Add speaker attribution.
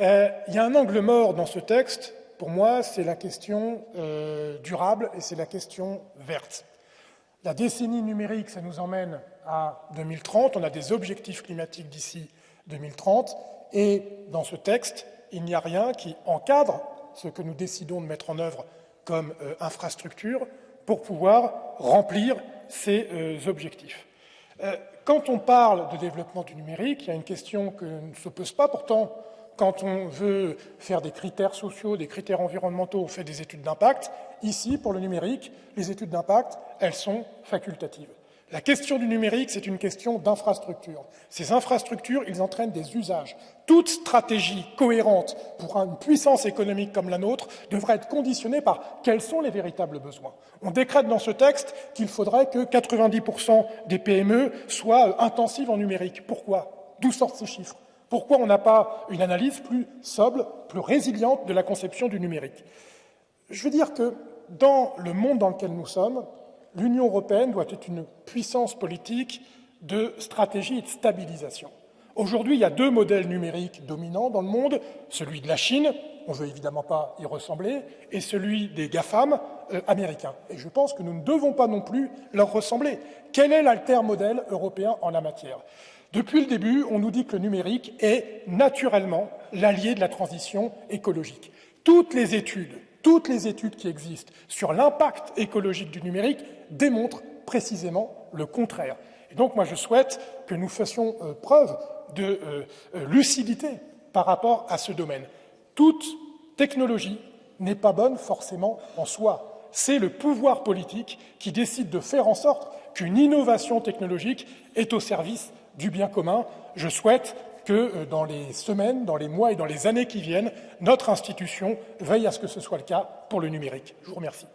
Speaker 1: Euh, il y a un angle mort dans ce texte, pour moi, c'est la question euh, durable et c'est la question verte. La décennie numérique, ça nous emmène à 2030, on a des objectifs climatiques d'ici 2030, et dans ce texte, il n'y a rien qui encadre ce que nous décidons de mettre en œuvre comme euh, infrastructure pour pouvoir remplir ces euh, objectifs. Euh, quand on parle de développement du numérique, il y a une question que ne se pose pas pourtant quand on veut faire des critères sociaux, des critères environnementaux, on fait des études d'impact. Ici, pour le numérique, les études d'impact, elles sont facultatives. La question du numérique, c'est une question d'infrastructure. Ces infrastructures, ils entraînent des usages. Toute stratégie cohérente pour une puissance économique comme la nôtre devrait être conditionnée par quels sont les véritables besoins. On décrète dans ce texte qu'il faudrait que 90% des PME soient intensives en numérique. Pourquoi? D'où sortent ces chiffres? Pourquoi on n'a pas une analyse plus sobre, plus résiliente de la conception du numérique Je veux dire que dans le monde dans lequel nous sommes, l'Union européenne doit être une puissance politique de stratégie et de stabilisation. Aujourd'hui, il y a deux modèles numériques dominants dans le monde, celui de la Chine, on ne veut évidemment pas y ressembler, et celui des GAFAM euh, américains. Et je pense que nous ne devons pas non plus leur ressembler. Quel est l'alter-modèle européen en la matière? Depuis le début, on nous dit que le numérique est naturellement l'allié de la transition écologique. Toutes les études toutes les études qui existent sur l'impact écologique du numérique démontrent précisément le contraire. Et donc, moi, je souhaite que nous fassions euh, preuve de euh, euh, lucidité par rapport à ce domaine. Toute technologie n'est pas bonne forcément en soi. C'est le pouvoir politique qui décide de faire en sorte qu'une innovation technologique est au service du bien commun. Je souhaite que euh, dans les semaines, dans les mois et dans les années qui viennent, notre institution veille à ce que ce soit le cas pour le numérique. Je vous remercie.